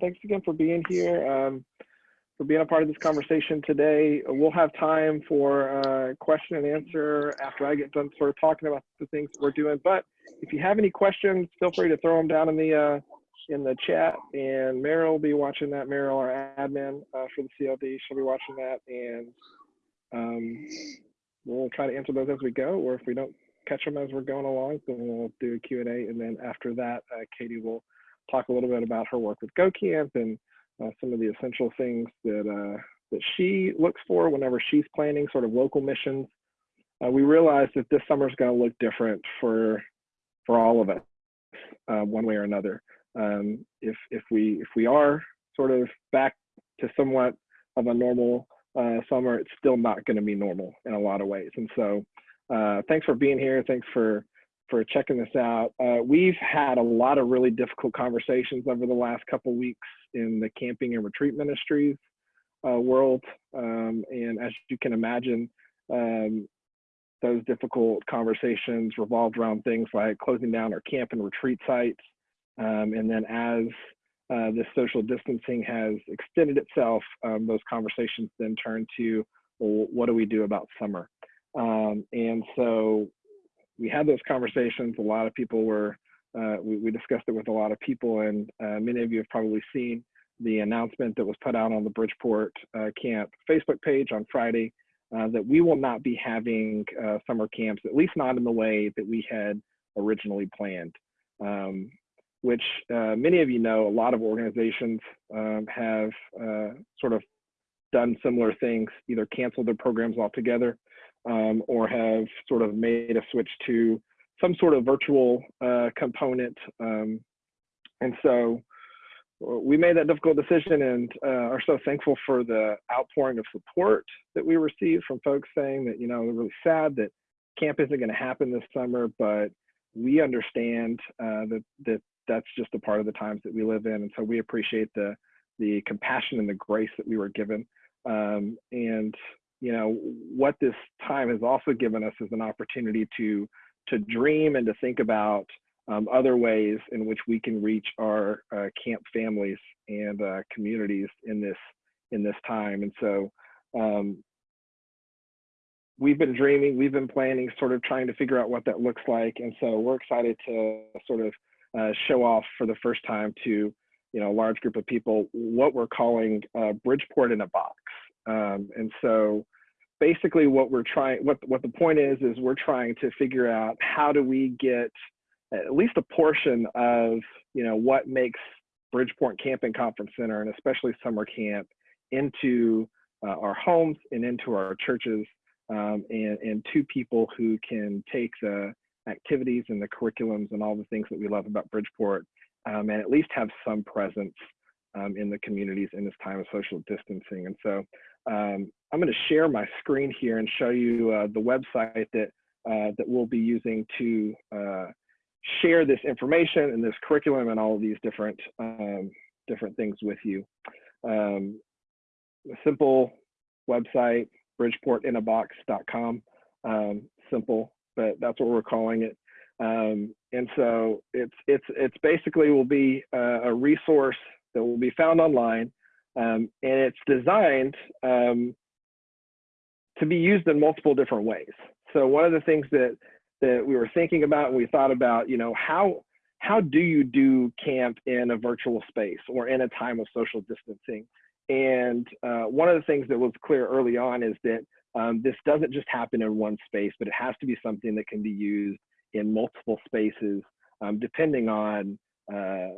thanks again for being here, um, for being a part of this conversation today. We'll have time for uh, question and answer after I get done sort of talking about the things we're doing. But if you have any questions, feel free to throw them down in the uh, in the chat. And Meryl will be watching that. Meryl, our admin uh, for the CLD, she'll be watching that, and um, we'll try to answer those as we go. Or if we don't catch them as we're going along, then we'll do a Q and A. And then after that, uh, Katie will talk a little bit about her work with GoCamp and uh, some of the essential things that uh, that she looks for whenever she's planning sort of local missions. Uh, we realized that this summer is going to look different for for all of us, uh, one way or another. Um, if if we if we are sort of back to somewhat of a normal uh, summer, it's still not going to be normal in a lot of ways. And so, uh, thanks for being here. Thanks for for checking this out. Uh, we've had a lot of really difficult conversations over the last couple weeks in the camping and retreat ministries uh, world. Um, and as you can imagine, um, those difficult conversations revolved around things like closing down our camp and retreat sites. Um, and then as uh, this social distancing has extended itself, um, those conversations then turn to, well, what do we do about summer? Um, and so we had those conversations. A lot of people were, uh, we, we, discussed it with a lot of people, and uh, many of you have probably seen the announcement that was put out on the Bridgeport uh, Camp Facebook page on Friday uh, that we will not be having uh, summer camps, at least not in the way that we had originally planned. Um, which uh, many of you know, a lot of organizations um, have sort of done similar things, either canceled their programs altogether um, or have sort of made a switch to some sort of virtual uh, component. Um, and so uh, we made that difficult decision and uh, are so thankful for the outpouring of support that we received from folks saying that, you know, they're really sad that camp isn't going to happen this summer, but we understand uh, that, that that's just a part of the times that we live in. And so we appreciate the, the compassion and the grace that we were given. Um, and you know, what this time has also given us is an opportunity to to dream and to think about um, other ways in which we can reach our uh, camp families and uh, communities in this in this time. And so um, we've been dreaming, we've been planning, sort of trying to figure out what that looks like. And so we're excited to sort of uh, show off for the first time to you know a large group of people what we're calling uh, Bridgeport in a box. Um, and so basically what we're trying, what, what the point is, is we're trying to figure out how do we get at least a portion of, you know, what makes Bridgeport Camping Conference Center and especially summer camp into uh, our homes and into our churches um, and, and to people who can take the activities and the curriculums and all the things that we love about Bridgeport um, and at least have some presence um, in the communities in this time of social distancing. And so um, I'm going to share my screen here and show you uh, the website that uh, that we'll be using to uh, share this information and this curriculum and all of these different um, different things with you. Um, a simple website, bridgeportinabox.com. Um, simple, but that's what we're calling it. Um, and so it's it's it's basically will be a resource that will be found online um, and it's designed um, to be used in multiple different ways. So one of the things that that we were thinking about and we thought about, you know, how how do you do camp in a virtual space or in a time of social distancing? And uh, one of the things that was clear early on is that um, this doesn't just happen in one space, but it has to be something that can be used in multiple spaces, um, depending on uh,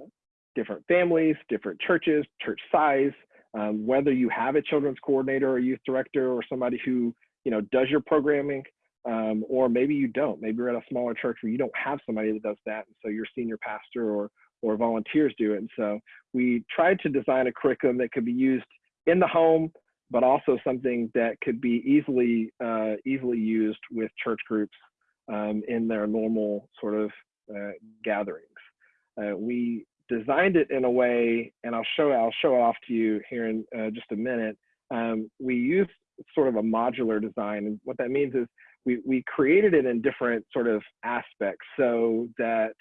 different families, different churches, church size, um, whether you have a children's coordinator or youth director or somebody who you know does your programming, um, or maybe you don't. Maybe you're at a smaller church where you don't have somebody that does that, and so your senior pastor or or volunteers do it. And so we tried to design a curriculum that could be used in the home, but also something that could be easily uh, easily used with church groups um, in their normal sort of uh, gatherings. Uh, we designed it in a way, and I'll show I'll show it off to you here in uh, just a minute. Um, we used sort of a modular design, and what that means is we we created it in different sort of aspects, so that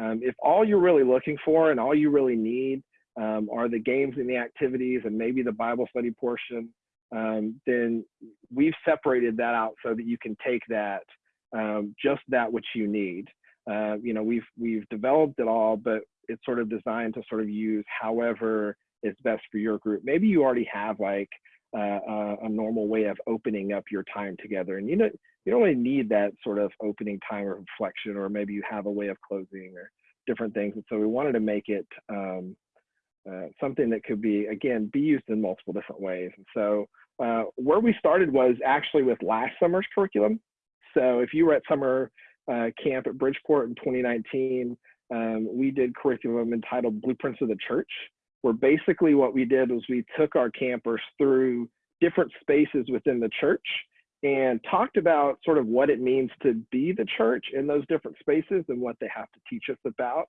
um, if all you're really looking for and all you really need um, are the games and the activities and maybe the Bible study portion, um, then we've separated that out so that you can take that, um, just that which you need. Uh, you know, we've we've developed it all, but it's sort of designed to sort of use however is best for your group. Maybe you already have like uh, a, a normal way of opening up your time together, and you know you don't really need that sort of opening time or reflection, or maybe you have a way of closing or different things. And so we wanted to make it um, uh, something that could be again be used in multiple different ways. And so uh, where we started was actually with last summer's curriculum. So if you were at summer uh, camp at Bridgeport in 2019, um, we did curriculum entitled Blueprints of the Church, where basically what we did was we took our campers through different spaces within the church and talked about sort of what it means to be the church in those different spaces and what they have to teach us about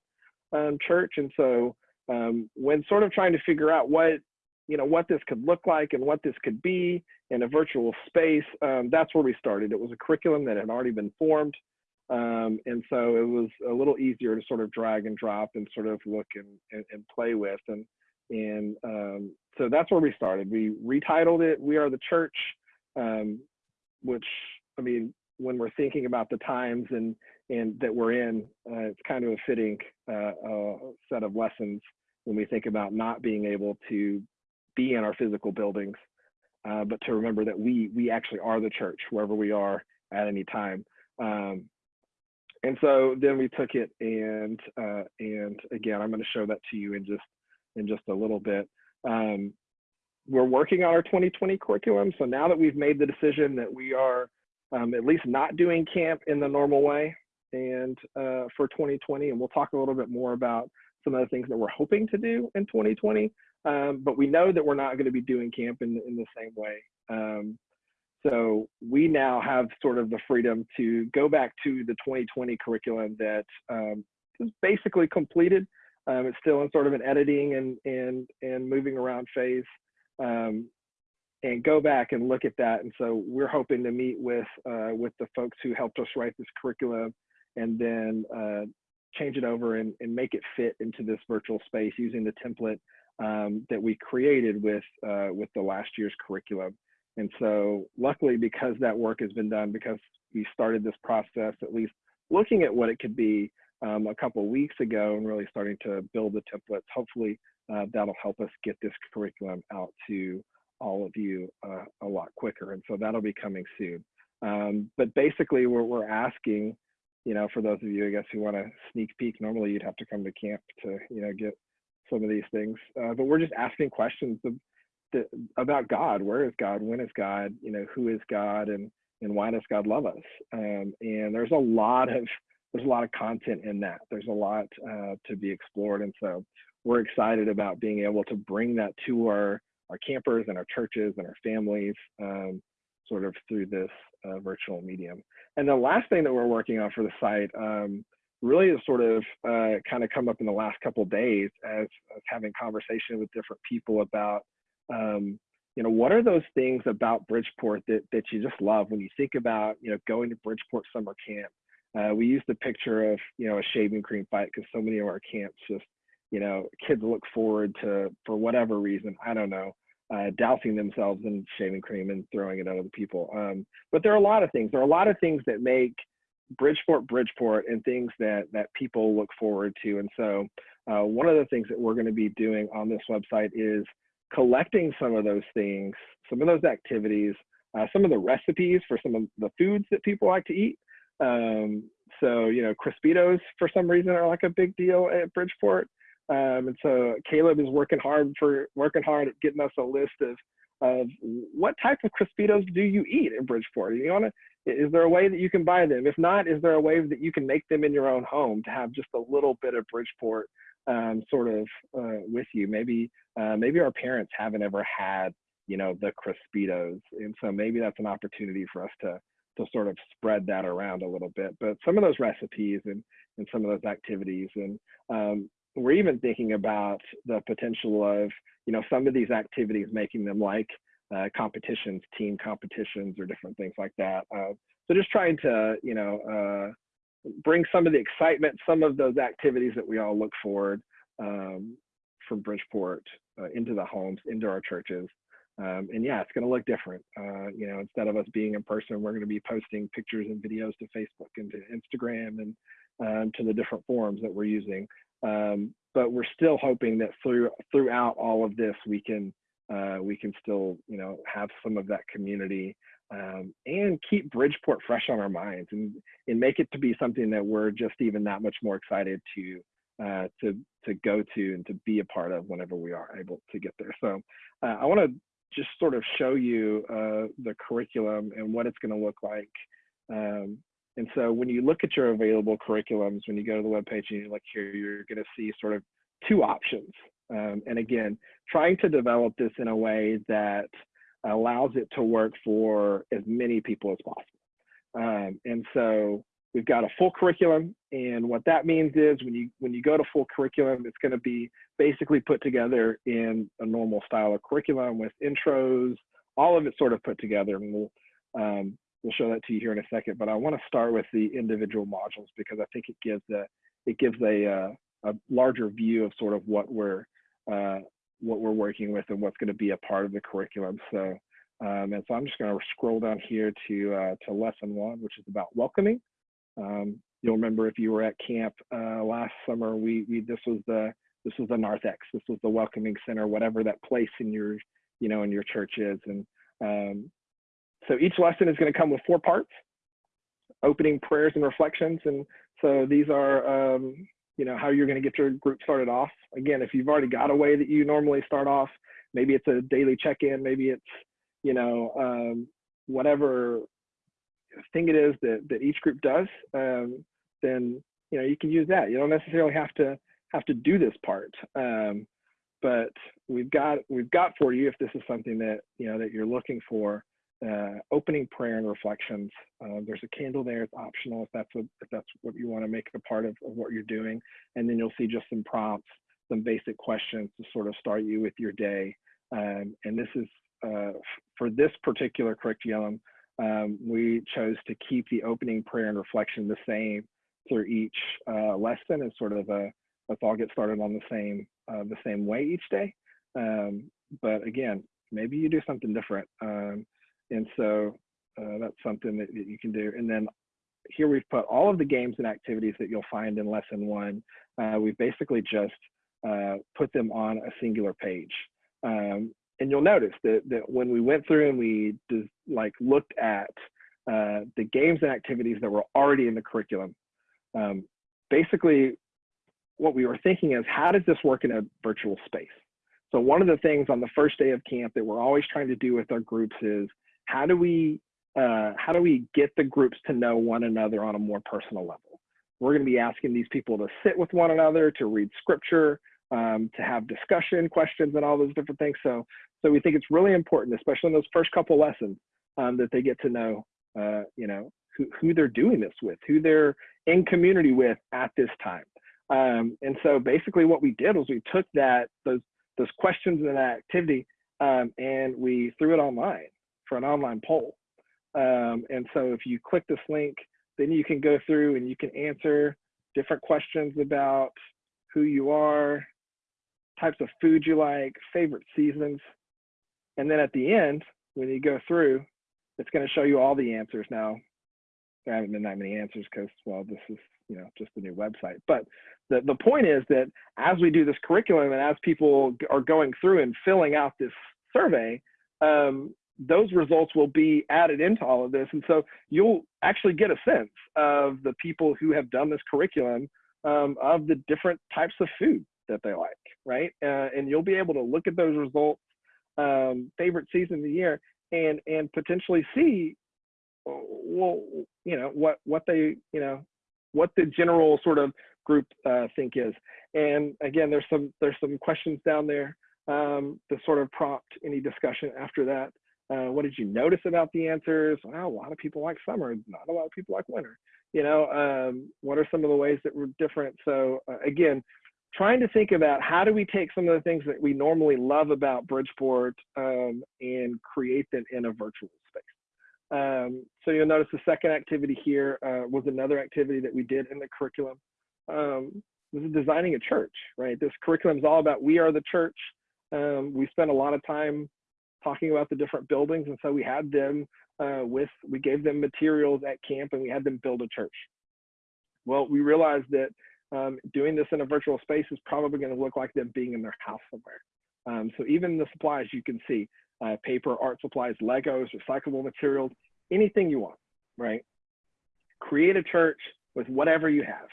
um, church. And so um, when sort of trying to figure out what you know what this could look like and what this could be in a virtual space, um, that's where we started. It was a curriculum that had already been formed. Um, and so it was a little easier to sort of drag and drop and sort of look and, and, and play with. And, and um, so that's where we started. We retitled it, We Are the Church, um, which, I mean, when we're thinking about the times and, and that we're in, uh, it's kind of a fitting uh, uh, set of lessons when we think about not being able to be in our physical buildings, uh, but to remember that we, we actually are the church wherever we are at any time. Um, and so then we took it and uh, and again, I'm going to show that to you in just in just a little bit. Um, we're working on our 2020 curriculum. So now that we've made the decision that we are um, at least not doing camp in the normal way and uh, for 2020, and we'll talk a little bit more about some of the things that we're hoping to do in 2020. Um, but we know that we're not going to be doing camp in, in the same way. Um, so we now have sort of the freedom to go back to the 2020 curriculum that um, is basically completed. Um, it's still in sort of an editing and and and moving around phase, um, and go back and look at that. And so we're hoping to meet with uh, with the folks who helped us write this curriculum, and then uh, change it over and, and make it fit into this virtual space using the template um, that we created with uh, with the last year's curriculum. And so luckily, because that work has been done, because we started this process, at least looking at what it could be um, a couple weeks ago and really starting to build the templates, hopefully uh, that'll help us get this curriculum out to all of you uh, a lot quicker. And so that'll be coming soon. Um, but basically we're, we're asking, you know, for those of you, I guess, who want to sneak peek, normally you'd have to come to camp to, you know, get some of these things. Uh, but we're just asking questions of, the, about God. Where is God? When is God? You know, who is God? And and why does God love us? Um, and there's a lot of there's a lot of content in that. There's a lot uh, to be explored, and so we're excited about being able to bring that to our our campers and our churches and our families, um, sort of through this uh, virtual medium. And the last thing that we're working on for the site um, really has sort of uh, kind of come up in the last couple days as, as having conversation with different people about um, you know, what are those things about Bridgeport that, that you just love when you think about, you know, going to Bridgeport summer camp? Uh, we use the picture of, you know, a shaving cream fight because so many of our camps just, you know, kids look forward to, for whatever reason, I don't know, uh, dousing themselves in shaving cream and throwing it at other people. Um, but there are a lot of things. There are a lot of things that make Bridgeport Bridgeport and things that that people look forward to. And so uh, one of the things that we're going to be doing on this website is collecting some of those things, some of those activities, uh, some of the recipes for some of the foods that people like to eat. Um, so, you know, Crispitos for some reason are like a big deal at Bridgeport. Um, and so Caleb is working hard for working hard at getting us a list of of what type of Crispitos do you eat in Bridgeport? You want to is there a way that you can buy them? If not, is there a way that you can make them in your own home to have just a little bit of Bridgeport um, sort of uh, with you. Maybe uh, maybe our parents haven't ever had you know the Crispitos, and so maybe that's an opportunity for us to to sort of spread that around a little bit. But some of those recipes and and some of those activities, and um, we're even thinking about the potential of you know some of these activities making them like uh, competitions, team competitions, or different things like that. Uh, so just trying to you know uh, bring some of the excitement, some of those activities that we all look forward um, from Bridgeport uh, into the homes, into our churches. Um, and yeah, it's going to look different. Uh, you know, instead of us being in person, we're going to be posting pictures and videos to Facebook and to Instagram and um, to the different forums that we're using. Um, but we're still hoping that through throughout all of this, we can uh, we can still you know have some of that community um, and keep Bridgeport fresh on our minds and and make it to be something that we're just even that much more excited to uh, to to go to and to be a part of whenever we are able to get there. So uh, I want to just sort of show you uh, the curriculum and what it's going to look like. Um, and so when you look at your available curriculums, when you go to the webpage and you look here, you're going to see sort of two options. Um, and again, trying to develop this in a way that allows it to work for as many people as possible. Um, and so we've got a full curriculum and what that means is when you when you go to full curriculum it's going to be basically put together in a normal style of curriculum with intros all of it sort of put together and we'll um, we'll show that to you here in a second but i want to start with the individual modules because i think it gives a it gives a uh, a larger view of sort of what we're uh, what we're working with and what's going to be a part of the curriculum so um, and so i'm just going to scroll down here to uh, to lesson one which is about welcoming um, you'll remember if you were at camp uh, last summer, we, we this was the this was the narthex, this was the welcoming center, whatever that place in your you know in your church is. And um, so each lesson is going to come with four parts: opening prayers and reflections. And so these are um, you know how you're going to get your group started off. Again, if you've already got a way that you normally start off, maybe it's a daily check-in, maybe it's you know um, whatever thing it is that, that each group does, um, then you know you can use that. You don't necessarily have to have to do this part, um, but we've got we've got for you if this is something that you know that you're looking for. Uh, opening prayer and reflections. Uh, there's a candle there. It's optional if that's what if that's what you want to make a part of, of what you're doing. And then you'll see just some prompts, some basic questions to sort of start you with your day. Um, and this is uh, for this particular curriculum um, we chose to keep the opening prayer and reflection the same through each uh, lesson and sort of a let's all get started on the same uh, the same way each day. Um, but again, maybe you do something different, um, and so uh, that's something that, that, you can do. And then here we've put all of the games and activities that you'll find in lesson one. Uh, we've basically just uh, put them on a singular page. Um, and you'll notice that, that when we went through and we just like looked at uh, the games and activities that were already in the curriculum, um, basically what we were thinking is how does this work in a virtual space? So one of the things on the first day of camp that we're always trying to do with our groups is how do we uh, how do we get the groups to know one another on a more personal level? We're going to be asking these people to sit with one another, to read scripture, um, to have discussion questions and all those different things. So, so we think it's really important, especially in those first couple lessons, um, that they get to know, uh, you know, who, who they're doing this with, who they're in community with at this time. Um, and so basically what we did was we took that, those, those questions and that activity um, and we threw it online for an online poll. Um, and so if you click this link, then you can go through and you can answer different questions about who you are, types of food you like, favorite seasons. And then at the end, when you go through, it's going to show you all the answers. Now, there haven't been that many answers because, well, this is, you know, just a new website. But the, the point is that as we do this curriculum and as people are going through and filling out this survey, um, those results will be added into all of this. And so you'll actually get a sense of the people who have done this curriculum um, of the different types of food that they like, right? Uh, and you'll be able to look at those results, um, favorite season of the year, and and potentially see, well, you know, what what they, you know, what the general sort of group uh, think is. And again, there's some there's some questions down there um, to sort of prompt any discussion after that. Uh, what did you notice about the answers? Well, a lot of people like summer, not a lot of people like winter. You know, um, what are some of the ways that were different? So uh, again, trying to think about how do we take some of the things that we normally love about Bridgeport um, and create them in a virtual space. Um, so you'll notice the second activity here uh, was another activity that we did in the curriculum. Um, this is designing a church, right? This curriculum is all about we are the church. Um, we spent a lot of time talking about the different buildings, and so we had them uh, with we gave them materials at camp, and we had them build a church. Well, we realized that um, doing this in a virtual space is probably going to look like them being in their house somewhere. Um, so even the supplies you can see, uh, paper, art supplies, Legos, recyclable materials, anything you want, right? Create a church with whatever you have.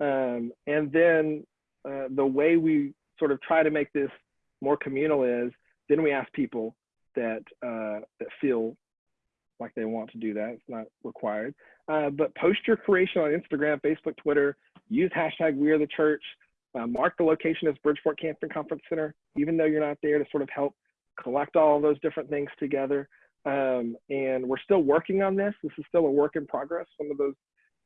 Um, and then uh, the way we sort of try to make this more communal is then we ask people that uh, that feel like they want to do that. It's not required. Uh, but post your creation on Instagram, Facebook, Twitter. Use hashtag We Are the Church. Uh, mark the location as Bridgeport Camping Conference Center, even though you're not there, to sort of help collect all those different things together. Um, and we're still working on this. This is still a work in progress. Some of those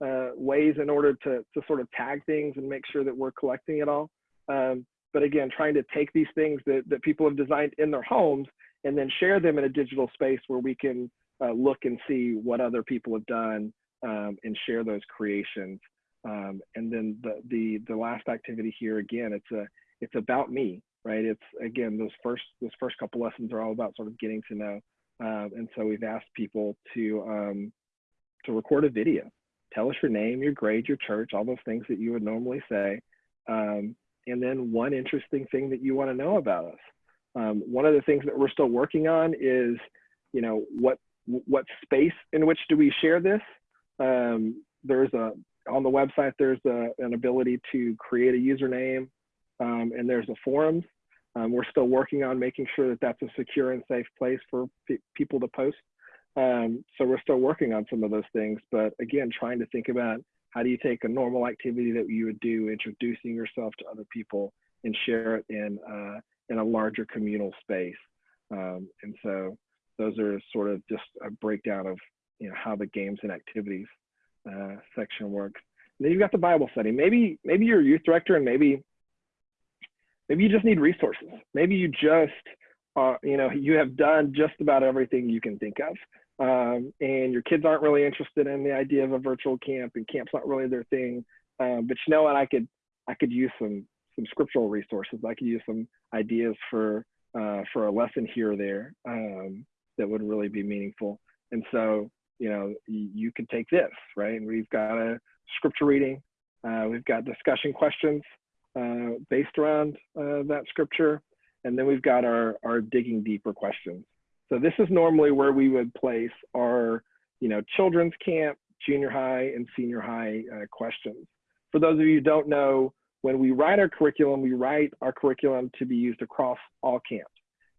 uh, ways in order to, to sort of tag things and make sure that we're collecting it all. Um, but again, trying to take these things that, that people have designed in their homes and then share them in a digital space where we can uh, look and see what other people have done um, and share those creations. Um, and then the, the, the last activity here, again, it's a, it's about me, right? It's again, those first, those first couple lessons are all about sort of getting to know. Um, and so we've asked people to, um, to record a video. Tell us your name, your grade, your church, all those things that you would normally say. Um, and then one interesting thing that you want to know about us. Um, one of the things that we're still working on is, you know, what what space in which do we share this? Um, there's a on the website there's a, an ability to create a username, um, and there's a forums. Um, we're still working on making sure that that's a secure and safe place for pe people to post. Um, so we're still working on some of those things, but again, trying to think about how do you take a normal activity that you would do, introducing yourself to other people, and share it in uh, in a larger communal space. Um, and so those are sort of just a breakdown of you know how the games and activities uh, section works. And then you've got the Bible study. Maybe maybe you're a youth director and maybe maybe you just need resources. Maybe you just uh, you know you have done just about everything you can think of um, and your kids aren't really interested in the idea of a virtual camp and camp's not really their thing um, but you know what i could i could use some some scriptural resources. I could use some ideas for uh, for a lesson here or there um, that would really be meaningful. And so you know you can take this right? And we've got a scripture reading uh, we've got discussion questions uh, based around uh, that scripture and then we've got our our digging deeper questions. So this is normally where we would place our, you know, children's camp, junior high, and senior high uh, questions. For those of you who don't know, when we write our curriculum, we write our curriculum to be used across all camps.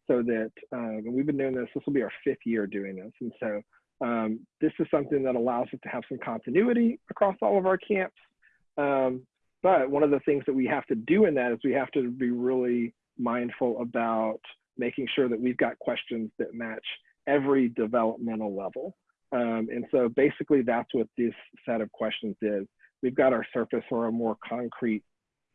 So that um, we've been doing this, this will be our fifth year doing this. And so um, this is something that allows us to have some continuity across all of our camps. Um, but one of the things that we have to do in that is we have to be really mindful about making sure that we've got questions that match every developmental level. Um, and so basically that's what this set of questions is. We've got our surface or our more concrete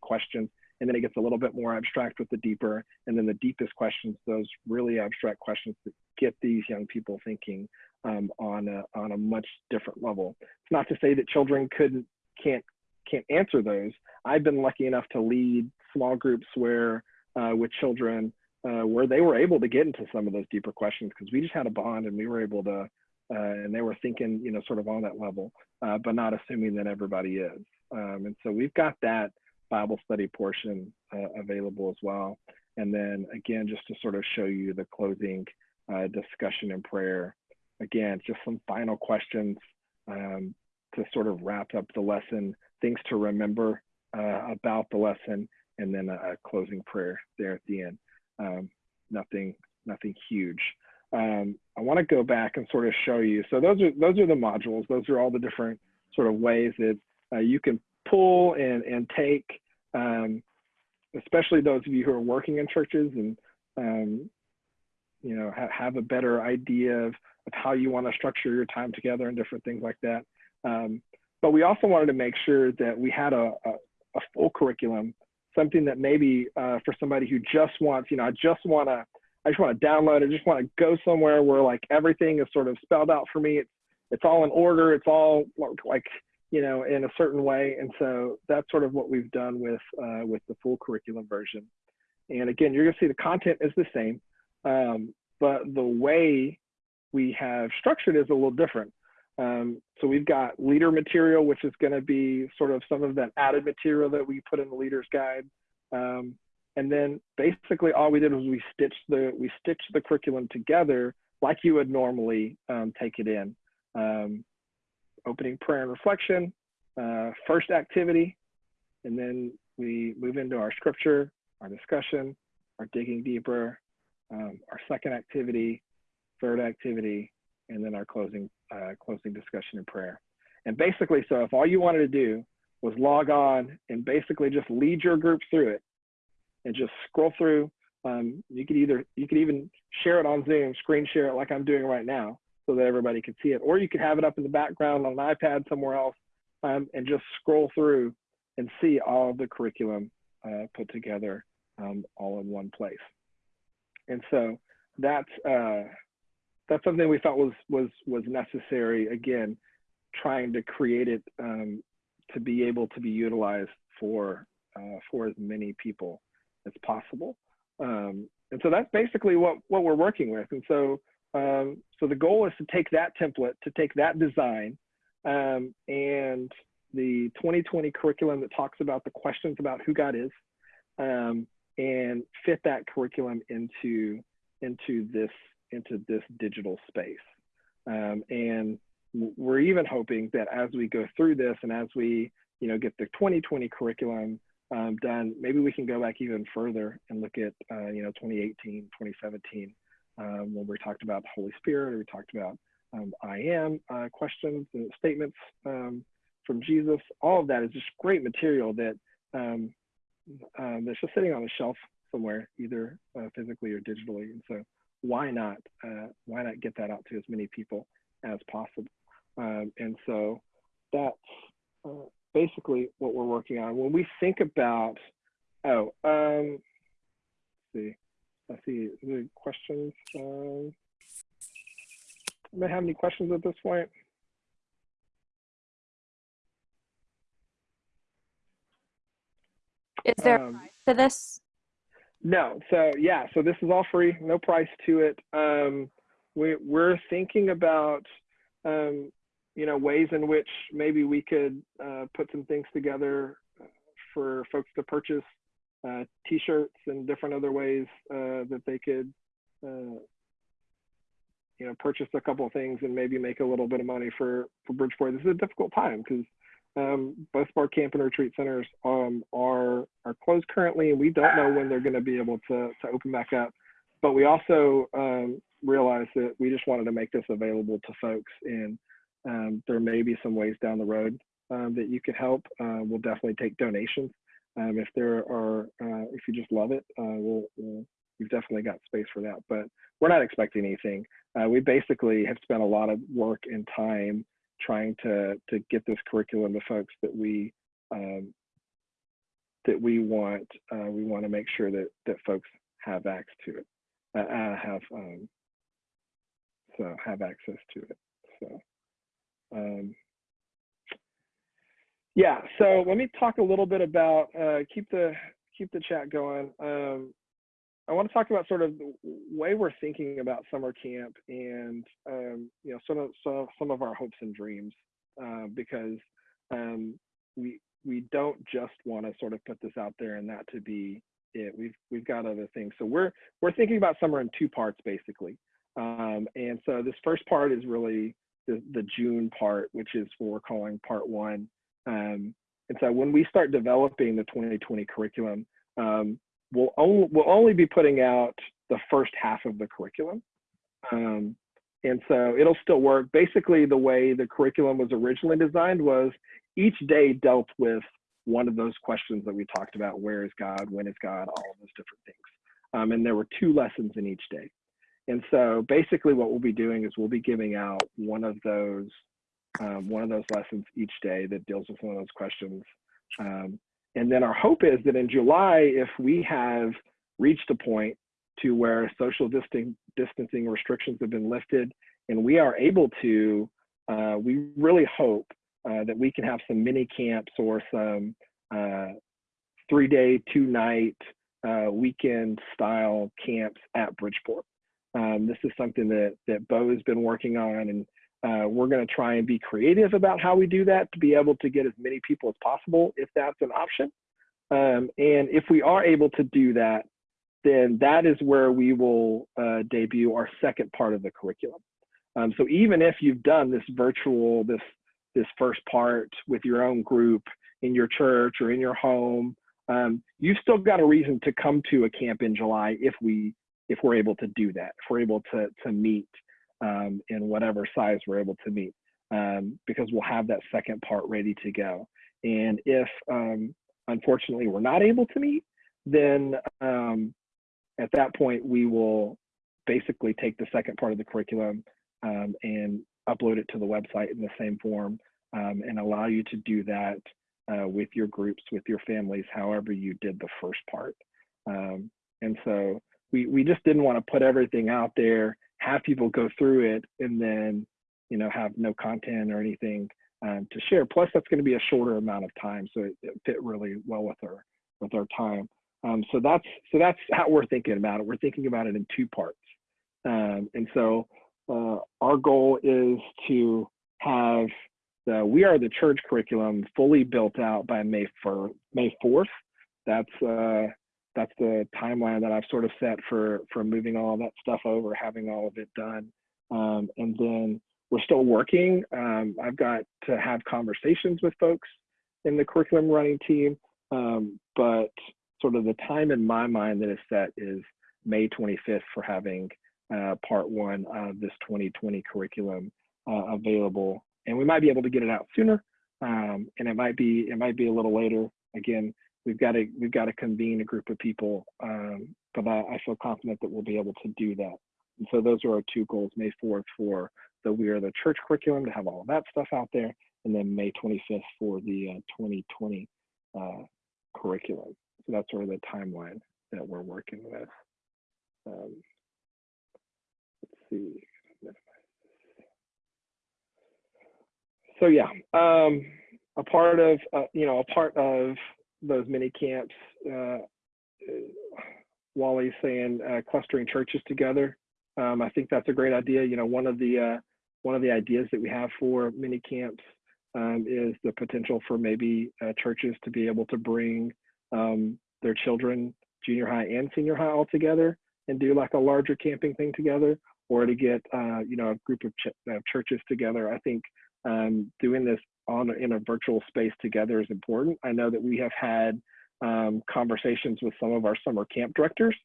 questions, and then it gets a little bit more abstract with the deeper, and then the deepest questions, those really abstract questions that get these young people thinking um, on, a, on a much different level. It's not to say that children couldn't, can't, can't answer those. I've been lucky enough to lead small groups where uh, with children uh, where they were able to get into some of those deeper questions because we just had a bond and we were able to, uh, and they were thinking, you know, sort of on that level, uh, but not assuming that everybody is. Um, and so we've got that Bible study portion uh, available as well. And then again, just to sort of show you the closing uh, discussion and prayer. Again, just some final questions um, to sort of wrap up the lesson, things to remember uh, about the lesson, and then a, a closing prayer there at the end um, nothing, nothing huge. Um, I want to go back and sort of show you. So those are those are the modules. Those are all the different sort of ways that uh, you can pull and and take, um, especially those of you who are working in churches and um, you know ha have a better idea of, of how you want to structure your time together and different things like that. Um, but we also wanted to make sure that we had a, a, a full curriculum something that maybe uh, for somebody who just wants, you know, I just want to, I just want to download. I just want to go somewhere where like everything is sort of spelled out for me. It's it's all in order. It's all like you know, in a certain way. And so that's sort of what we've done with, uh, with the full curriculum version. And again, you're gonna see the content is the same, um, but the way we have structured is a little different. Um, so we've got leader material, which is going to be sort of some of that added material that we put in the leader's guide. Um, and then basically all we did was we stitched the we stitched the curriculum together like you would normally um, take it in. Um, opening prayer and reflection, uh, first activity, and then we move into our scripture, our discussion, our digging deeper, um, our second activity, third activity, and then our closing uh, closing discussion and prayer. And basically, so if all you wanted to do was log on and basically just lead your group through it and just scroll through, um, you could either, you could even share it on Zoom, screen share it like I'm doing right now so that everybody could see it, or you could have it up in the background on an iPad somewhere else um, and just scroll through and see all of the curriculum uh, put together um, all in one place. And so that's, uh, that's something we thought was was was necessary. Again, trying to create it um, to be able to be utilized for uh, for as many people as possible. Um, and so that's basically what what we're working with. And so um, so the goal is to take that template, to take that design, um, and the 2020 curriculum that talks about the questions about who God is, um, and fit that curriculum into into this into this digital space. Um, and we're even hoping that as we go through this and as we, you know, get the 2020 curriculum um, done, maybe we can go back even further and look at, uh, you know, 2018, 2017, um, when we talked about the Holy Spirit, or we talked about um, I am uh, questions and statements um, from Jesus. All of that is just great material that um, um, that's just sitting on a shelf somewhere, either uh, physically or digitally. And so why not uh, why not get that out to as many people as possible um, and so that's uh, basically what we're working on when we think about oh um see i see the questions um may have any questions at this point is there um, to this no. So yeah, so this is all free, no price to it. Um, we, we're thinking about, um, you know, ways in which maybe we could uh, put some things together for folks to purchase uh, t-shirts and different other ways uh, that they could, uh, you know, purchase a couple of things and maybe make a little bit of money for, for Bridgeport. This is a difficult time because um, both of our camp and retreat centers um, are are closed currently, and we don't know when they're going to be able to to open back up. But we also um, realized that we just wanted to make this available to folks, and um, there may be some ways down the road um, that you could help. Uh, we'll definitely take donations um, if there are uh, if you just love it. Uh, we'll, we'll we've definitely got space for that, but we're not expecting anything. Uh, we basically have spent a lot of work and time trying to to get this curriculum to folks that we um, that we want uh, we want to make sure that that folks have access to it uh, uh, have um, so have access to it so um, yeah so let me talk a little bit about uh, keep the keep the chat going um, I want to talk about sort of the way we're thinking about summer camp and um, you know some of some, some of our hopes and dreams uh, because um, we we don't just want to sort of put this out there and that to be it. We've we've got other things. So we're we're thinking about summer in two parts basically. Um, and so this first part is really the, the June part, which is what we're calling part one. Um, and so when we start developing the 2020 curriculum, um, we'll only, we'll only be putting out the first half of the curriculum. Um, and so it'll still work. Basically, the way the curriculum was originally designed was each day dealt with one of those questions that we talked about where is God, when is God, all those different things. Um, and there were two lessons in each day. And so basically, what we'll be doing is we'll be giving out one of those um, one of those lessons each day that deals with one of those questions. Um, and then our hope is that in July, if we have reached a point to where social distancing restrictions have been lifted and we are able to, uh, we really hope uh, that we can have some mini camps or some uh, three day, two night, uh, weekend style camps at Bridgeport. Um, this is something that, that Bo has been working on and uh, we're going to try and be creative about how we do that to be able to get as many people as possible if that's an option. Um, and if we are able to do that, then that is where we will uh, debut our second part of the curriculum. Um, so even if you've done this virtual, this this first part with your own group in your church or in your home, um, you've still got a reason to come to a camp in July if we if we're able to do that, if we're able to to meet um, in whatever size we're able to meet, um, because we'll have that second part ready to go. And if um, unfortunately we're not able to meet, then um, at that point we will basically take the second part of the curriculum um, and upload it to the website in the same form um, and allow you to do that uh, with your groups, with your families, however you did the first part. And so we, we just didn't want to put everything out there, have people go through it, and then you know have no content or anything um, to share. Plus, that's going to be a shorter amount of time, so it, it fit really well with our with our time. Um, so that's so that's how we're thinking about it. We're thinking about it in two parts, um, and so uh, our goal is to have the We Are the Church curriculum fully built out by May for May 4th. That's uh, that's the timeline that I've sort of set for for moving all that stuff over, having all of it done, um, and then we're still working. Um, I've got to have conversations with folks in the curriculum running team, um, but sort of the time in my mind that is set is May 25th for having uh, part one of this 2020 curriculum uh, available. And we might be able to get it out sooner, um, and it might be it might be a little later. Again, we've got to we've got to convene a group of people, um, but I, I, feel confident that we'll be able to do that. And so those are our two goals: May 4th for the We Are the Church curriculum to have all of that stuff out there, and then May 25th for the uh, 2020 uh, curriculum. So that's sort of the timeline that we're working with. Um, see. So yeah, um, a part of uh, you know a part of those mini camps. Uh, Wally's saying uh, clustering churches together. Um, I think that's a great idea. You know, one of the uh, one of the ideas that we have for mini camps um, is the potential for maybe uh, churches to be able to bring um, their children, junior high and senior high, all together and do like a larger camping thing together or to get uh, you know a group of ch churches together. I think um, doing this on in a virtual space together is important. I know that we have had um, conversations with some of our summer camp directors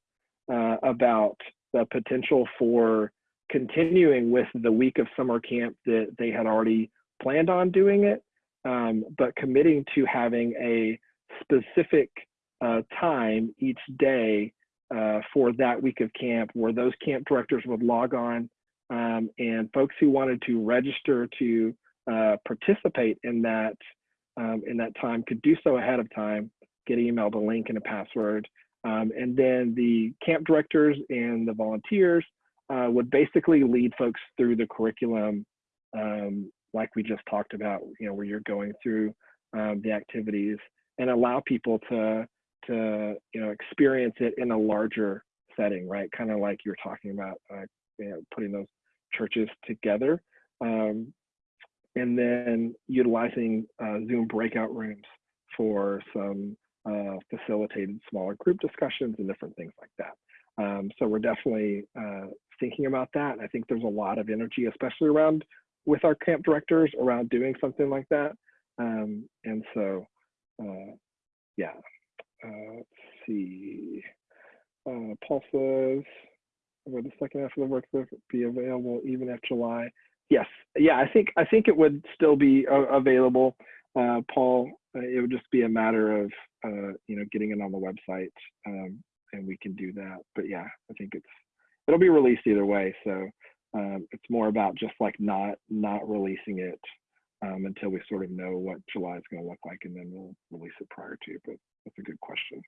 uh, about the potential for continuing with the week of summer camp that they had already planned on doing it, um, but committing to having a specific uh, time each day uh, for that week of camp where those camp directors would log on um, and folks who wanted to register to uh, participate in that um, in that time could do so ahead of time, get emailed a link and a password. Um, and then the camp directors and the volunteers uh, would basically lead folks through the curriculum um, like we just talked about, you know, where you're going through um, the activities and allow people to to you know experience it in a larger setting, right? Kind of like you're talking about, uh, you know, putting those churches together, um, and then utilizing uh, Zoom breakout rooms for some uh, facilitated smaller group discussions and different things like that. Um, so we're definitely uh, thinking about that. I think there's a lot of energy, especially around with our camp directors around doing something like that. Um, and so, uh, yeah, uh, let's see. Uh, Paul says, "Will the second half of the workbook be available even after July?" Yes, yeah, I think I think it would still be uh, available, uh, Paul. Uh, it would just be a matter of uh, you know getting it on the website, um, and we can do that. But yeah, I think it's it'll be released either way. So um, it's more about just like not not releasing it um, until we sort of know what July is going to look like, and then we'll release it prior to. But that's a good question.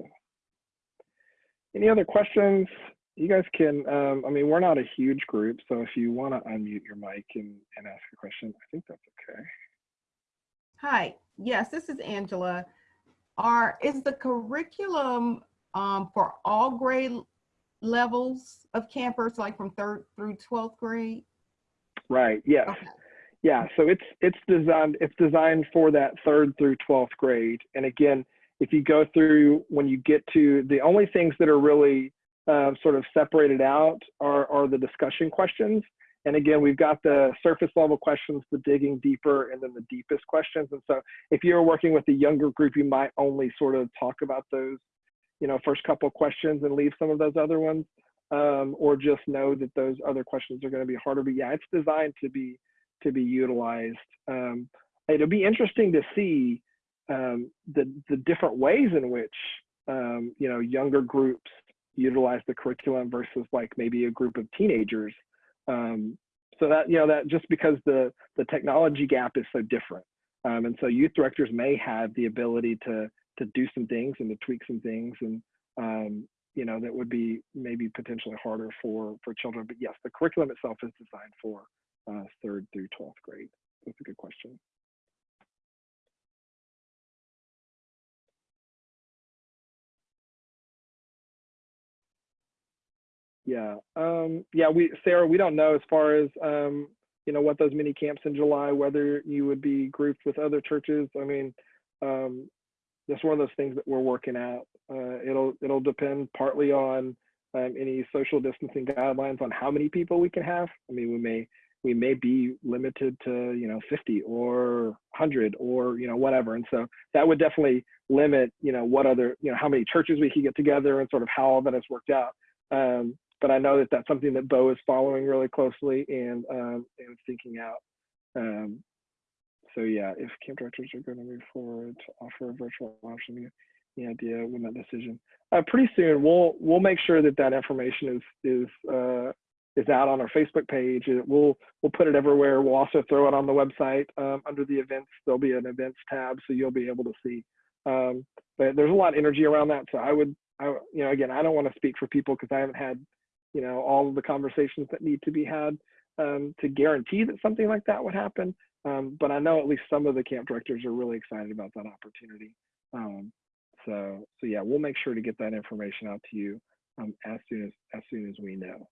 So. Any other questions? You guys can, um, I mean, we're not a huge group, so if you want to unmute your mic and, and ask a question, I think that's okay. Hi, yes, this is Angela. Are, is the curriculum um, for all grade levels of campers, like from third through 12th grade? Right. Yes. Okay. Yeah. So it's it's designed it's designed for that third through twelfth grade. And again, if you go through when you get to the only things that are really uh, sort of separated out are are the discussion questions. And again, we've got the surface level questions, the digging deeper, and then the deepest questions. And so if you're working with a younger group, you might only sort of talk about those, you know, first couple of questions and leave some of those other ones, um, or just know that those other questions are going to be harder. But yeah, it's designed to be to be utilized. Um, it'll be interesting to see um, the the different ways in which um, you know younger groups utilize the curriculum versus like maybe a group of teenagers. Um, so that you know that just because the the technology gap is so different, um, and so youth directors may have the ability to to do some things and to tweak some things, and um, you know that would be maybe potentially harder for for children. But yes, the curriculum itself is designed for uh, third through 12th grade? That's a good question. Yeah, um, yeah, we, Sarah, we don't know as far as, um, you know, what those mini camps in July, whether you would be grouped with other churches. I mean, um, that's one of those things that we're working out. Uh, it'll, it'll depend partly on um, any social distancing guidelines on how many people we can have. I mean, we may we may be limited to you know 50 or 100 or you know whatever and so that would definitely limit you know what other you know how many churches we could get together and sort of how all that has worked out um, but i know that that's something that bo is following really closely and um, and thinking out um, so yeah if camp directors are going to move forward to offer a virtual option any idea when that decision uh, pretty soon we'll we'll make sure that that information is is uh, is out on our Facebook page. We'll we'll put it everywhere. We'll also throw it on the website um, under the events. There'll be an events tab, so you'll be able to see. Um, but there's a lot of energy around that. So I would, I, you know, again, I don't want to speak for people because I haven't had, you know, all of the conversations that need to be had um, to guarantee that something like that would happen. Um, but I know at least some of the camp directors are really excited about that opportunity. Um, so, so yeah, we'll make sure to get that information out to you um, as soon as as soon as we know.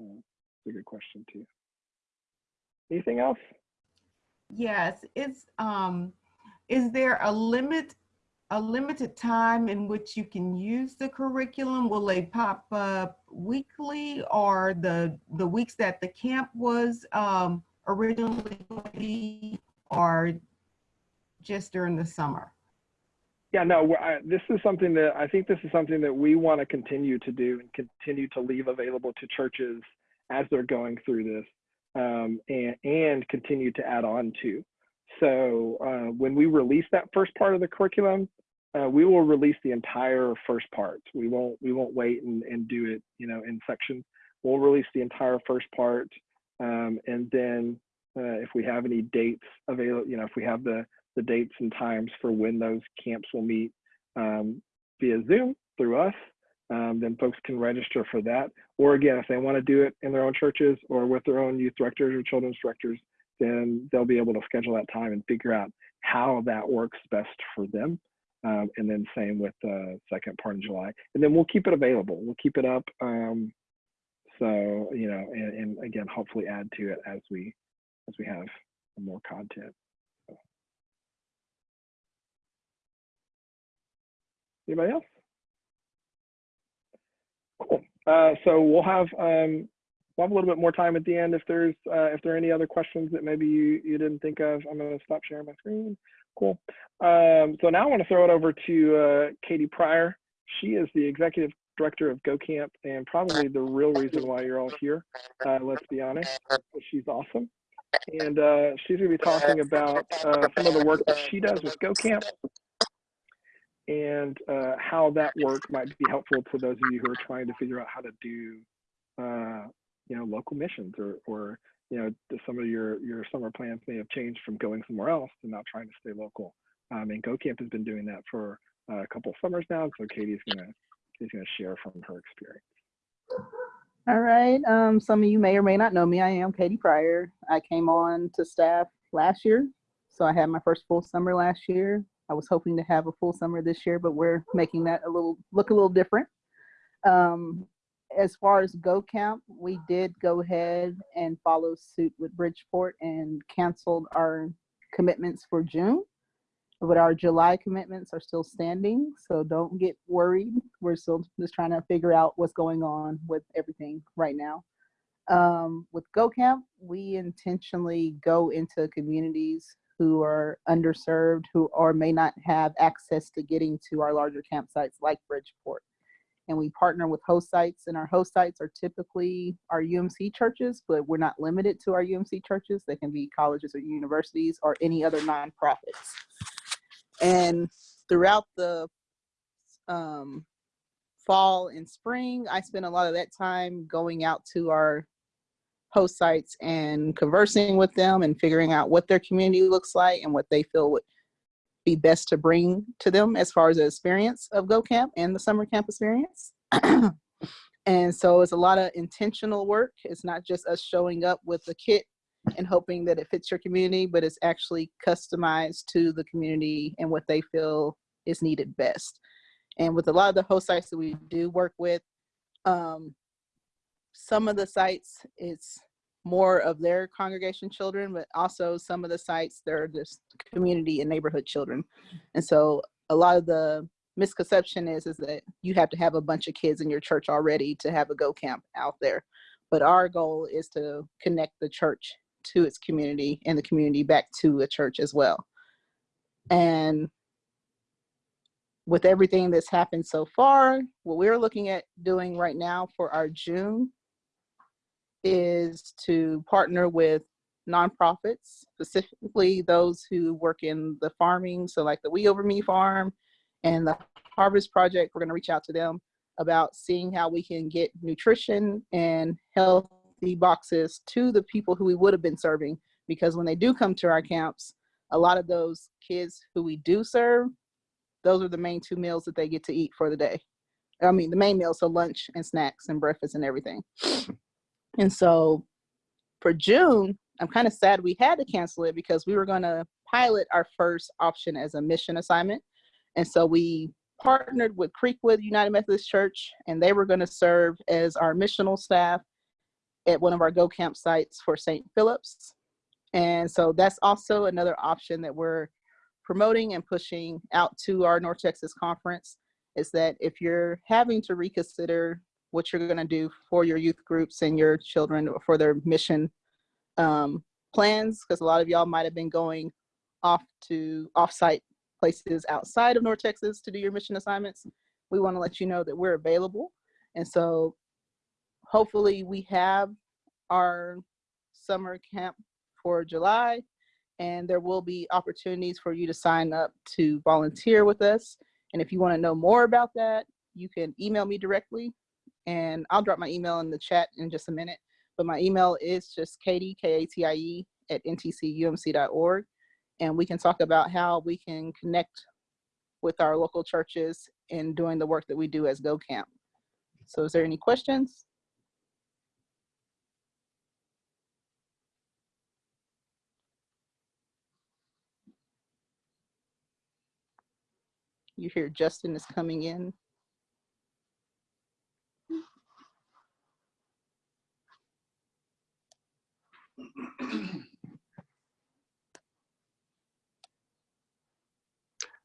Uh, it's a good question too. Anything else? Yes, it's um is there a limit a limited time in which you can use the curriculum? Will they pop up weekly or the the weeks that the camp was um originally or just during the summer? Yeah, no, I, this is something that I think this is something that we want to continue to do and continue to leave available to churches as they're going through this um, and, and continue to add on to. So uh, when we release that first part of the curriculum, uh, we will release the entire first part. We won't we won't wait and, and do it, you know, in sections. We'll release the entire first part, um, and then uh, if we have any dates available, you know, if we have the the dates and times for when those camps will meet um, via Zoom through us, um, then folks can register for that. Or again, if they want to do it in their own churches or with their own youth directors or children's directors, then they'll be able to schedule that time and figure out how that works best for them. Um, and then same with the second part in July. And then we'll keep it available. We'll keep it up. Um, so, you know, and, and again, hopefully add to it as we as we have more content. Anybody else? Cool. Uh, so we'll have um, we'll have a little bit more time at the end if there's uh, if there are any other questions that maybe you you didn't think of. I'm going to stop sharing my screen. Cool. Um, so now I want to throw it over to uh, Katie Pryor. She is the executive director of GoCamp and probably the real reason why you're all here. Uh, let's be honest. She's awesome. And uh, she's going to be talking about uh, some of the work that she does with GoCamp and uh, how that work might be helpful to those of you who are trying to figure out how to do, uh, you know, local missions or, or you know, some of your your summer plans may have changed from going somewhere else to not trying to stay local. Um, and GoCamp has been doing that for uh, a couple summers now. So Katie's gonna Katie's gonna share from her experience. All right. Um, some of you may or may not know me. I am Katie Pryor. I came on to staff last year, So I had my first full summer last year. I was hoping to have a full summer this year, but we're making that a little look a little different. Um, as far as Go Camp, we did go ahead and follow suit with Bridgeport and canceled our commitments for June. But our July commitments are still standing, so don't get worried. We're still just trying to figure out what's going on with everything right now. Um, with Go Camp, we intentionally go into communities who are underserved, who or may not have access to getting to our larger campsites like Bridgeport. And we partner with host sites, and our host sites are typically our UMC churches, but we're not limited to our UMC churches. They can be colleges or universities or any other nonprofits. And throughout the um, fall and spring, I spent a lot of that time going out to our host sites and conversing with them and figuring out what their community looks like and what they feel would be best to bring to them as far as the experience of Go Camp and the summer camp experience. and so it's a lot of intentional work. It's not just us showing up with a kit and hoping that it fits your community, but it's actually customized to the community and what they feel is needed best. And with a lot of the host sites that we do work with, um, some of the sites it's more of their congregation children, but also some of the sites they're just community and neighborhood children. And so a lot of the misconception is is that you have to have a bunch of kids in your church already to have a go camp out there. But our goal is to connect the church to its community and the community back to a church as well. And with everything that's happened so far, what we're looking at doing right now for our June is to partner with nonprofits, specifically those who work in the farming. So like the We Over Me Farm and the Harvest Project, we're gonna reach out to them about seeing how we can get nutrition and healthy boxes to the people who we would have been serving. Because when they do come to our camps, a lot of those kids who we do serve, those are the main two meals that they get to eat for the day. I mean, the main meals, so lunch and snacks and breakfast and everything. And so for June, I'm kind of sad we had to cancel it because we were going to pilot our first option as a mission assignment. And so we partnered with Creekwood United Methodist Church, and they were going to serve as our missional staff at one of our Go Camp sites for St. Philip's. And so that's also another option that we're promoting and pushing out to our North Texas conference is that if you're having to reconsider what you're going to do for your youth groups and your children for their mission um, plans, because a lot of y'all might have been going off to offsite places outside of North Texas to do your mission assignments. We want to let you know that we're available. And so hopefully we have our summer camp for July and there will be opportunities for you to sign up to volunteer with us. And if you want to know more about that, you can email me directly and I'll drop my email in the chat in just a minute. But my email is just Katie, K-A-T-I-E at ntcumc.org. And we can talk about how we can connect with our local churches in doing the work that we do as Go Camp. So is there any questions? You hear Justin is coming in.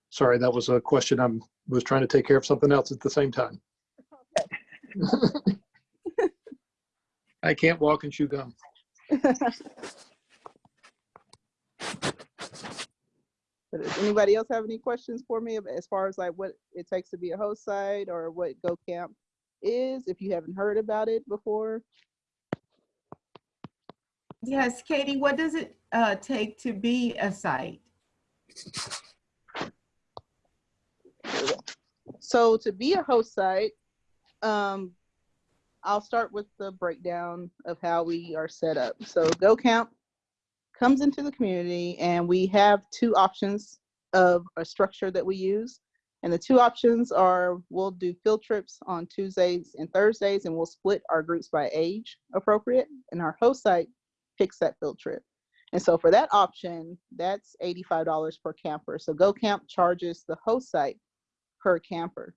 Sorry, that was a question. I'm was trying to take care of something else at the same time. I can't walk and chew gum. Does anybody else have any questions for me as far as like what it takes to be a host site or what Go Camp is, if you haven't heard about it before? Yes, Katie, what does it uh, take to be a site? So to be a host site, um, I'll start with the breakdown of how we are set up. So Go Camp comes into the community and we have two options of a structure that we use. And the two options are we'll do field trips on Tuesdays and Thursdays and we'll split our groups by age appropriate. And our host site picks that field trip. And so for that option, that's $85 per camper. So Go Camp charges the host site per camper.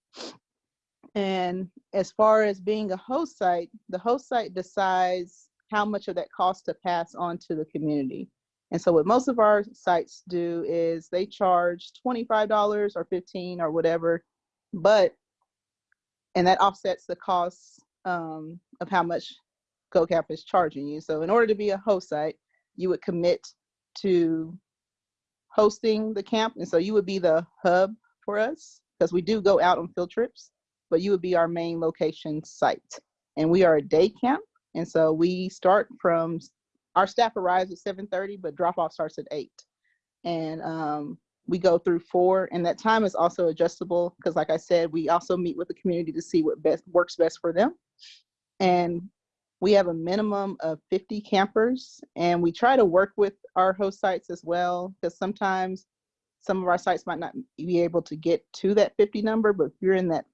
And as far as being a host site, the host site decides how much of that cost to pass on to the community. And so what most of our sites do is they charge $25 or 15 or whatever, but and that offsets the costs um, of how much GoCamp is charging you. So in order to be a host site, you would commit to hosting the camp. And so you would be the hub for us because we do go out on field trips, but you would be our main location site. And we are a day camp. And so we start from, our staff arrives at 7.30, but drop off starts at eight. And um, we go through four and that time is also adjustable because like I said, we also meet with the community to see what best works best for them. And we have a minimum of 50 campers and we try to work with our host sites as well because sometimes some of our sites might not be able to get to that 50 number, but if you're in that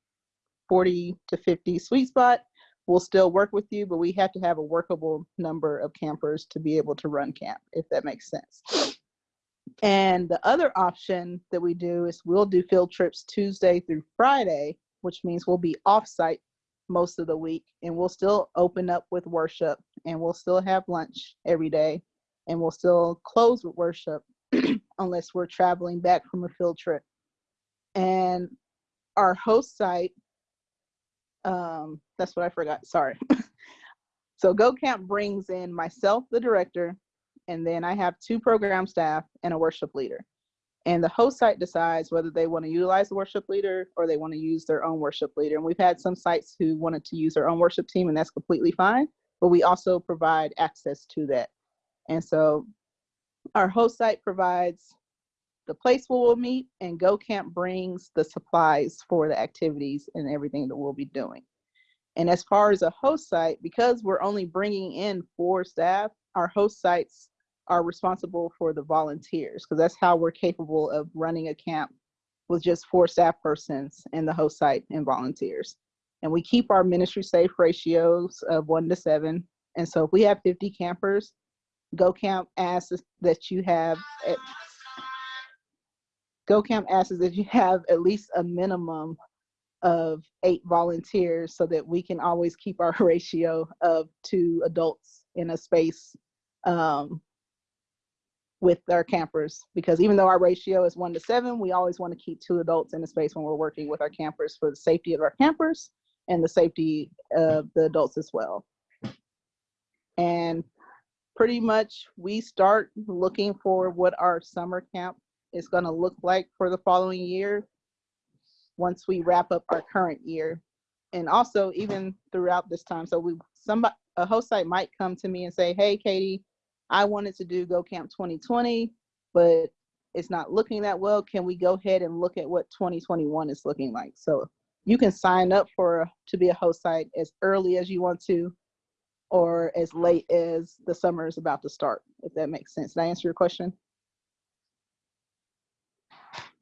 40 to 50 sweet spot, we'll still work with you, but we have to have a workable number of campers to be able to run camp, if that makes sense. And the other option that we do is we'll do field trips Tuesday through Friday, which means we'll be off site most of the week and we'll still open up with worship and we'll still have lunch every day and we'll still close with worship unless we're traveling back from a field trip. And our host site, um, that's what I forgot, sorry. so Go Camp brings in myself, the director, and then I have two program staff and a worship leader. And the host site decides whether they want to utilize the worship leader or they want to use their own worship leader. And we've had some sites who wanted to use their own worship team, and that's completely fine. But we also provide access to that. And so our host site provides the place where we'll meet, and Go Camp brings the supplies for the activities and everything that we'll be doing. And as far as a host site, because we're only bringing in four staff, our host sites are responsible for the volunteers because that's how we're capable of running a camp with just four staff persons and the host site and volunteers. And we keep our ministry safe ratios of one to seven. And so if we have 50 campers, Go Camp asks that you have at, Go Camp asks that you have at least a minimum of eight volunteers so that we can always keep our ratio of two adults in a space um, with our campers because even though our ratio is one to seven, we always want to keep two adults in a space when we're working with our campers for the safety of our campers and the safety of the adults as well. And pretty much we start looking for what our summer camp is going to look like for the following year once we wrap up our current year. And also even throughout this time, so we somebody a host site might come to me and say, hey, Katie, I wanted to do Go Camp 2020, but it's not looking that well. Can we go ahead and look at what 2021 is looking like? So you can sign up for to be a host site as early as you want to, or as late as the summer is about to start, if that makes sense. Did I answer your question?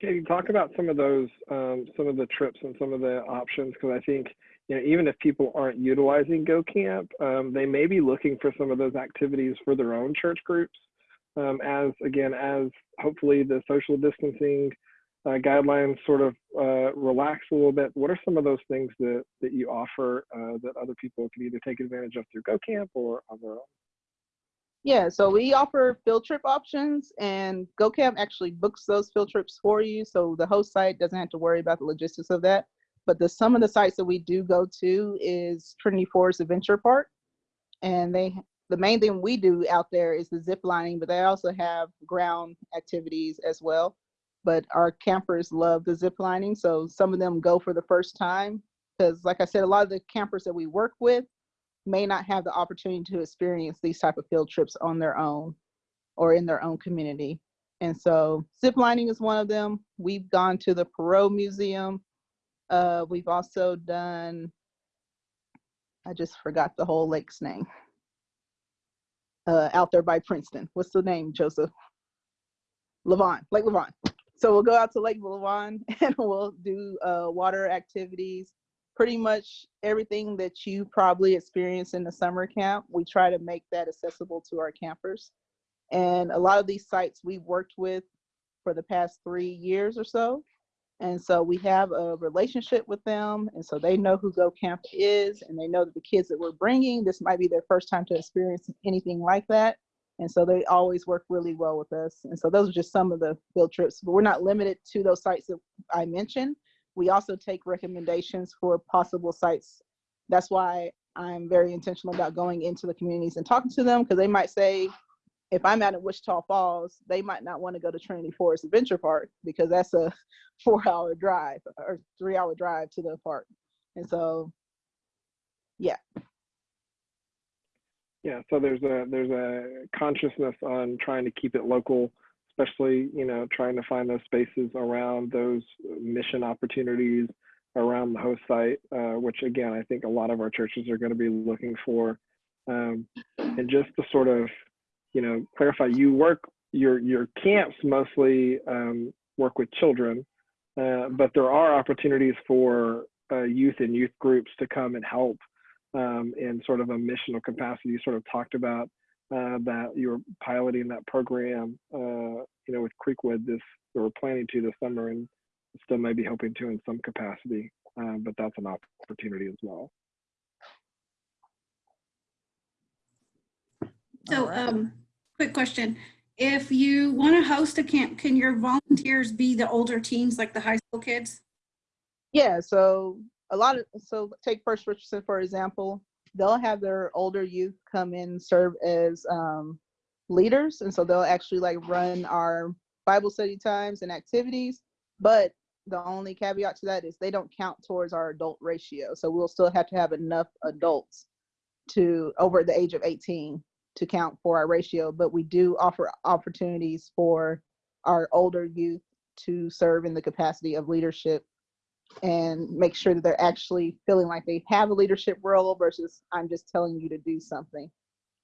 Katie, talk about some of those, um, some of the trips and some of the options, because I think you know, even if people aren't utilizing GoCamp, um, they may be looking for some of those activities for their own church groups. Um, as again, as hopefully the social distancing uh, guidelines sort of uh, relax a little bit, what are some of those things that that you offer uh, that other people can either take advantage of through GoCamp or on their own? Yeah, so we offer field trip options and GoCamp actually books those field trips for you. So the host site doesn't have to worry about the logistics of that. But the some of the sites that we do go to is Trinity Forest Adventure Park. And they the main thing we do out there is the zip lining, but they also have ground activities as well. But our campers love the zip lining. So some of them go for the first time. Because like I said, a lot of the campers that we work with may not have the opportunity to experience these type of field trips on their own or in their own community. And so zip lining is one of them. We've gone to the Perot Museum uh, we've also done, I just forgot the whole lake's name. Uh, out there by Princeton. What's the name, Joseph? Lavon, Lake Lavon. So we'll go out to Lake Lavon and we'll do uh, water activities. Pretty much everything that you probably experience in the summer camp, we try to make that accessible to our campers. And a lot of these sites we've worked with for the past three years or so. And so we have a relationship with them. And so they know who Go Camp is and they know that the kids that we're bringing, this might be their first time to experience anything like that. And so they always work really well with us. And so those are just some of the field trips, but we're not limited to those sites that I mentioned. We also take recommendations for possible sites. That's why I'm very intentional about going into the communities and talking to them because they might say, if I'm out at Wichita Falls, they might not want to go to Trinity Forest Adventure Park because that's a four hour drive or three hour drive to the park. And so, yeah. Yeah, so there's a there's a consciousness on trying to keep it local, especially you know trying to find those spaces around those mission opportunities around the host site, uh, which again I think a lot of our churches are going to be looking for, um, and just to sort of you know clarify, you work your your camps mostly um, work with children, uh, but there are opportunities for uh, youth and youth groups to come and help um, in sort of a missional capacity. You sort of talked about uh, that you're piloting that program, uh, you know, with Creekwood this, or planning to this summer and still maybe hoping to in some capacity, uh, but that's an opportunity as well. So, um, quick question. If you want to host a camp, can your volunteers be the older teens, like the high school kids? Yeah, so a lot of so take First Richardson for example. They'll have their older youth come in serve as um, leaders, and so they'll actually like run our Bible study times and activities. But the only caveat to that is they don't count towards our adult ratio. So we'll still have to have enough adults to over the age of 18 to count for our ratio. But we do offer opportunities for our older youth to serve in the capacity of leadership and make sure that they're actually feeling like they have a leadership role versus I'm just telling you to do something.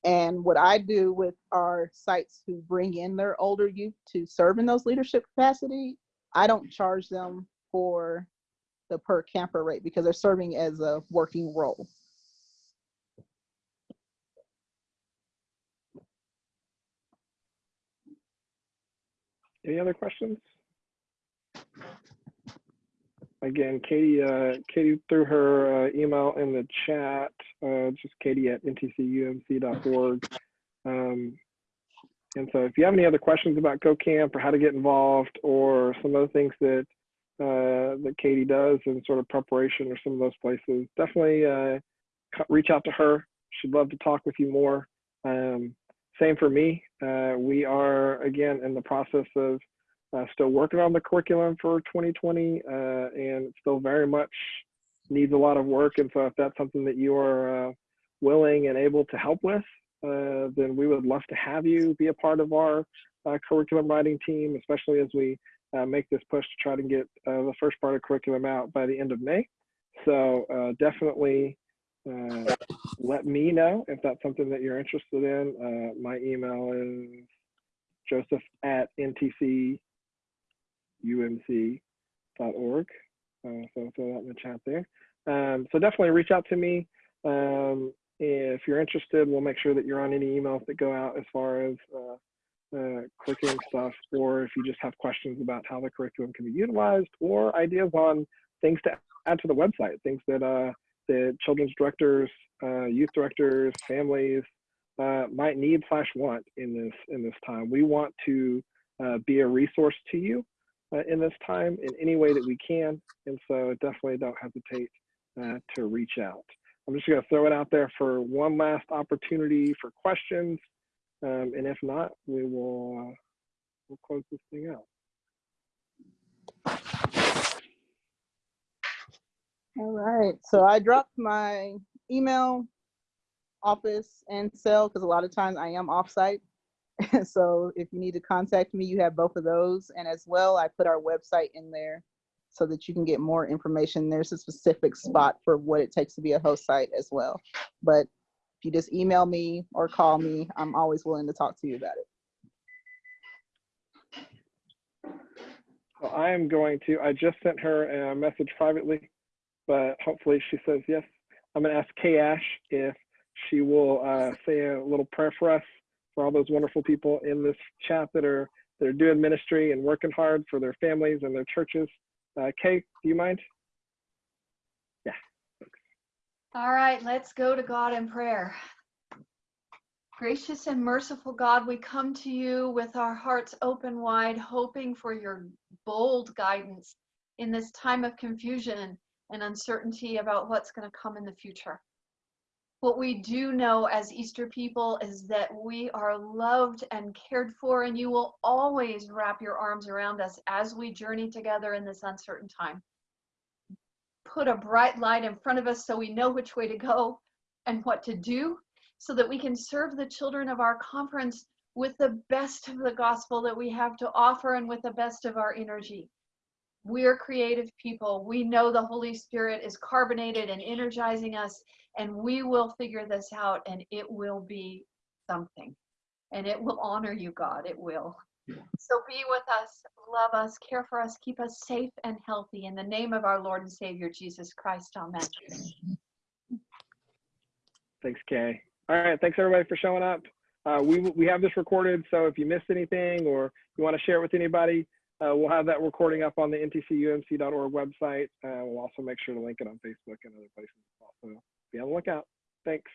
And what I do with our sites who bring in their older youth to serve in those leadership capacity, I don't charge them for the per camper rate because they're serving as a working role. Any other questions? Again, Katie, uh, Katie threw her uh, email in the chat, uh, just katie at ntcumc.org. Um, and so if you have any other questions about GoCamp or how to get involved or some of the things that uh, that Katie does in sort of preparation or some of those places, definitely uh, reach out to her. She'd love to talk with you more. Um, same for me. Uh, we are, again, in the process of uh, still working on the curriculum for 2020 uh, and still very much needs a lot of work. And so if that's something that you are uh, willing and able to help with, uh, then we would love to have you be a part of our uh, curriculum writing team, especially as we make this push to try to get the first part of curriculum out by the end of May. So definitely let me know if that's something that you're interested in. my email is joseph at ntc umc.org. Uh, so throw that in the chat there. Um, so definitely reach out to me. Um, if you're interested, we'll make sure that you're on any emails that go out as far as uh, uh, curriculum stuff, or if you just have questions about how the curriculum can be utilized, or ideas on things to add to the website, things that the children's directors, uh, youth directors, families uh, might need slash want in this in this time. We want to uh, be a resource to you uh, in this time in any way that we can. And so definitely don't hesitate uh, to reach out. I'm just going to throw it out there for one last opportunity for questions. Um, and if not, we will uh, we'll close this thing out. All right. So I dropped my email, office, and cell because a lot of times I am offsite. so if you need to contact me, you have both of those. And as well, I put our website in there so that you can get more information. There's a specific spot for what it takes to be a host site as well. But if you just email me or call me, I'm always willing to talk to you about it. Well, I am going to, I just sent her a message privately, but hopefully she says yes. I'm going to ask Kay Ash if she will uh, say a little prayer for us for all those wonderful people in this chat that are that are doing ministry and working hard for their families and their churches. Uh, Kay, do you mind? Yeah. All right, let's go to God in prayer. Gracious and merciful God, we come to you with our hearts open wide, hoping for your bold guidance in this time of confusion and uncertainty about what's going to come in the future. What we do know as Easter people is that we are loved and cared for, and you will always wrap your arms around us as we journey together in this uncertain time put a bright light in front of us so we know which way to go and what to do so that we can serve the children of our conference with the best of the gospel that we have to offer and with the best of our energy. We're creative people. We know the Holy Spirit is carbonated and energizing us, and we will figure this out, and it will be something. And it will honor you, God. It will. So be with us, love us, care for us, keep us safe and healthy. In the name of our Lord and Savior, Jesus Christ. Amen. Thanks, Kay. All right, thanks everybody for showing up. Uh, we we have this recorded, so if you missed anything or you want to share it with anybody, uh, we'll have that recording up on the ntcumc.org website. Uh, we'll also make sure to link it on Facebook and other places. So be on the lookout. Thanks.